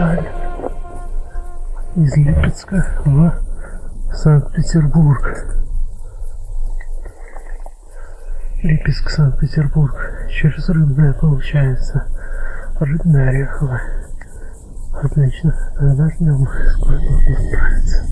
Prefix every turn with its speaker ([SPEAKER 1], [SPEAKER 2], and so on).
[SPEAKER 1] Ткань из Липецка в Санкт-Петербург. Липецк, Санкт-Петербург. Через Рыбное получается. Рыбное Орехово. Отлично. Тогда ждем, сколько он отправится.